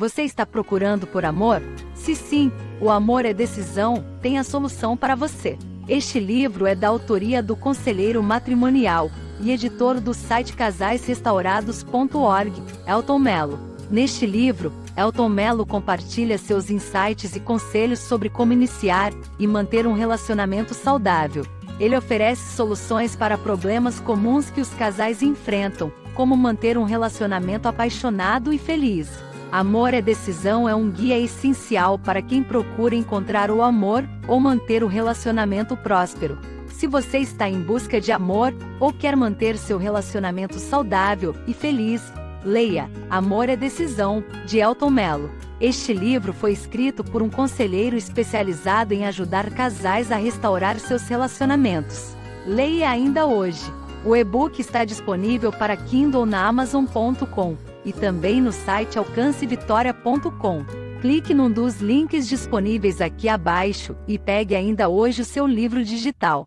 Você está procurando por amor? Se sim, o amor é decisão, tem a solução para você. Este livro é da autoria do conselheiro matrimonial e editor do site casaisrestaurados.org, Elton Mello. Neste livro, Elton Mello compartilha seus insights e conselhos sobre como iniciar e manter um relacionamento saudável. Ele oferece soluções para problemas comuns que os casais enfrentam, como manter um relacionamento apaixonado e feliz. Amor é Decisão é um guia essencial para quem procura encontrar o amor ou manter o relacionamento próspero. Se você está em busca de amor ou quer manter seu relacionamento saudável e feliz, leia Amor é Decisão, de Elton Mello. Este livro foi escrito por um conselheiro especializado em ajudar casais a restaurar seus relacionamentos. Leia ainda hoje. O e-book está disponível para Kindle na Amazon.com e também no site alcancevitória.com. Clique num dos links disponíveis aqui abaixo e pegue ainda hoje o seu livro digital.